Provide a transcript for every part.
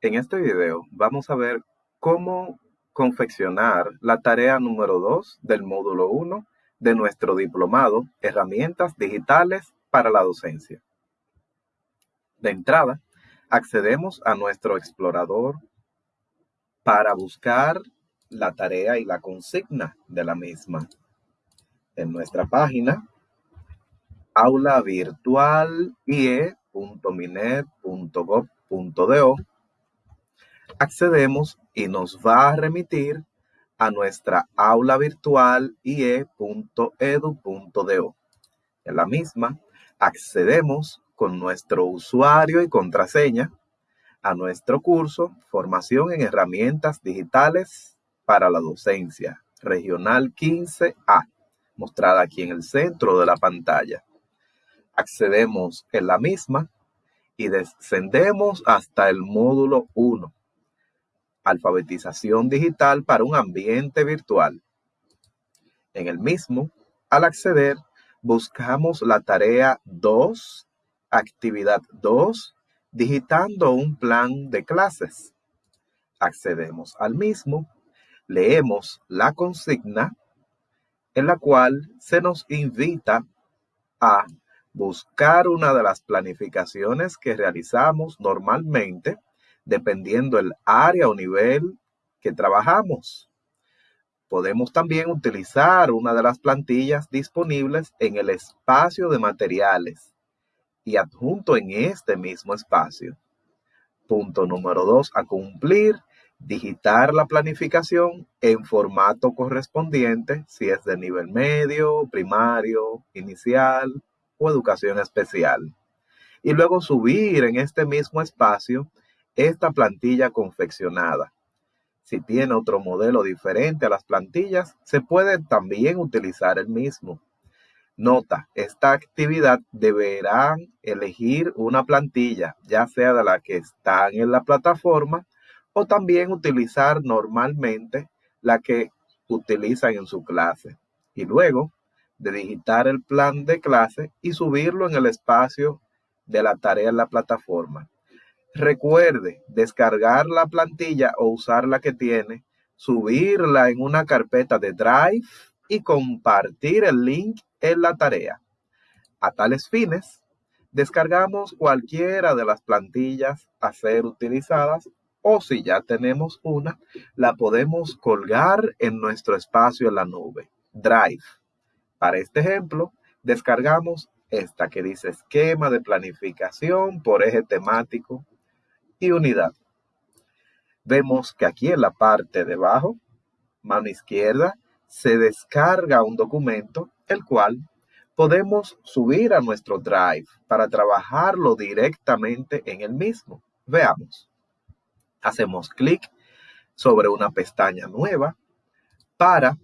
En este video vamos a ver cómo confeccionar la tarea número 2 del módulo 1 de nuestro diplomado Herramientas Digitales para la Docencia. De entrada, accedemos a nuestro explorador para buscar la tarea y la consigna de la misma. En nuestra página aula virtual ie.minet.gov.do accedemos y nos va a remitir a nuestra aula virtual ie.edu.do. En la misma, accedemos con nuestro usuario y contraseña a nuestro curso Formación en Herramientas Digitales para la Docencia, Regional 15A, mostrada aquí en el centro de la pantalla. Accedemos en la misma y descendemos hasta el módulo 1, alfabetización digital para un ambiente virtual. En el mismo, al acceder, buscamos la tarea 2, actividad 2, digitando un plan de clases. Accedemos al mismo, leemos la consigna en la cual se nos invita a buscar una de las planificaciones que realizamos normalmente dependiendo el área o nivel que trabajamos. Podemos también utilizar una de las plantillas disponibles en el espacio de materiales y adjunto en este mismo espacio. Punto número dos a cumplir, digitar la planificación en formato correspondiente, si es de nivel medio, primario, inicial o educación especial. Y luego subir en este mismo espacio esta plantilla confeccionada. Si tiene otro modelo diferente a las plantillas, se puede también utilizar el mismo. Nota, esta actividad deberán elegir una plantilla, ya sea de la que están en la plataforma o también utilizar normalmente la que utilizan en su clase. Y luego de digitar el plan de clase y subirlo en el espacio de la tarea en la plataforma. Recuerde descargar la plantilla o usar la que tiene, subirla en una carpeta de Drive y compartir el link en la tarea. A tales fines, descargamos cualquiera de las plantillas a ser utilizadas o si ya tenemos una, la podemos colgar en nuestro espacio en la nube, Drive. Para este ejemplo, descargamos esta que dice esquema de planificación por eje temático y unidad. Vemos que aquí en la parte de abajo, mano izquierda, se descarga un documento, el cual podemos subir a nuestro Drive para trabajarlo directamente en el mismo. Veamos. Hacemos clic sobre una pestaña nueva para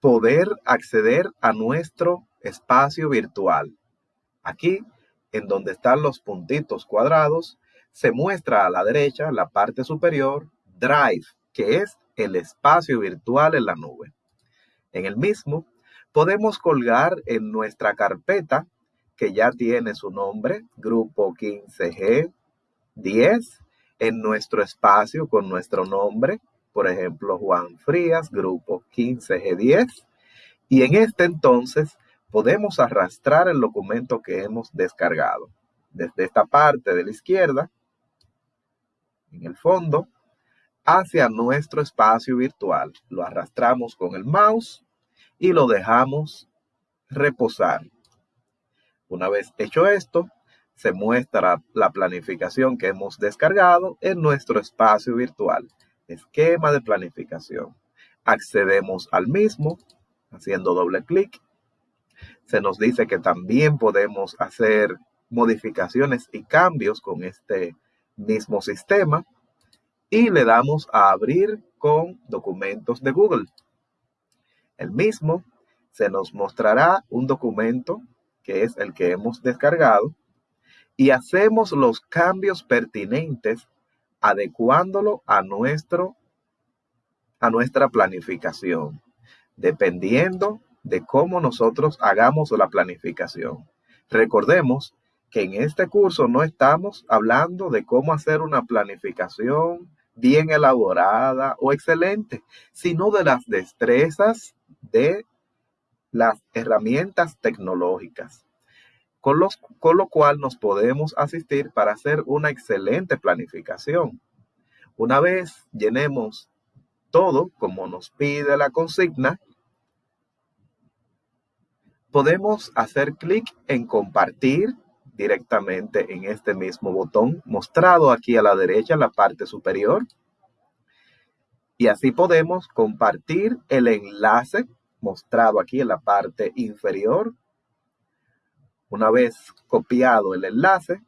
poder acceder a nuestro espacio virtual. Aquí, en donde están los puntitos cuadrados, se muestra a la derecha, la parte superior, Drive, que es el espacio virtual en la nube. En el mismo, podemos colgar en nuestra carpeta, que ya tiene su nombre, Grupo 15G 10, en nuestro espacio con nuestro nombre, por ejemplo, Juan Frías, Grupo 15G10. Y en este entonces podemos arrastrar el documento que hemos descargado. Desde esta parte de la izquierda, en el fondo hacia nuestro espacio virtual. Lo arrastramos con el mouse y lo dejamos reposar. Una vez hecho esto, se muestra la planificación que hemos descargado en nuestro espacio virtual. Esquema de planificación. Accedemos al mismo haciendo doble clic. Se nos dice que también podemos hacer modificaciones y cambios con este mismo sistema y le damos a abrir con documentos de Google. El mismo se nos mostrará un documento que es el que hemos descargado y hacemos los cambios pertinentes adecuándolo a nuestro a nuestra planificación, dependiendo de cómo nosotros hagamos la planificación. Recordemos que en este curso no estamos hablando de cómo hacer una planificación bien elaborada o excelente, sino de las destrezas de las herramientas tecnológicas, con, con lo cual nos podemos asistir para hacer una excelente planificación. Una vez llenemos todo como nos pide la consigna, podemos hacer clic en compartir directamente en este mismo botón mostrado aquí a la derecha en la parte superior. Y así podemos compartir el enlace mostrado aquí en la parte inferior. Una vez copiado el enlace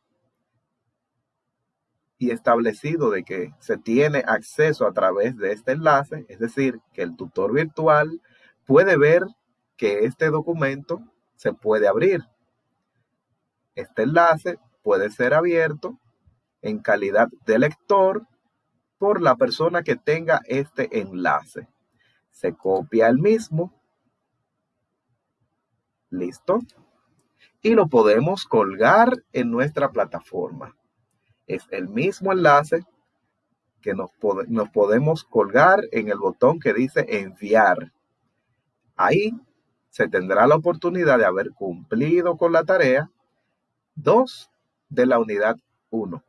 y establecido de que se tiene acceso a través de este enlace, es decir, que el tutor virtual puede ver que este documento se puede abrir este enlace puede ser abierto en calidad de lector por la persona que tenga este enlace. Se copia el mismo. Listo. Y lo podemos colgar en nuestra plataforma. Es el mismo enlace que nos, nos podemos colgar en el botón que dice enviar. Ahí se tendrá la oportunidad de haber cumplido con la tarea 2 de la unidad 1.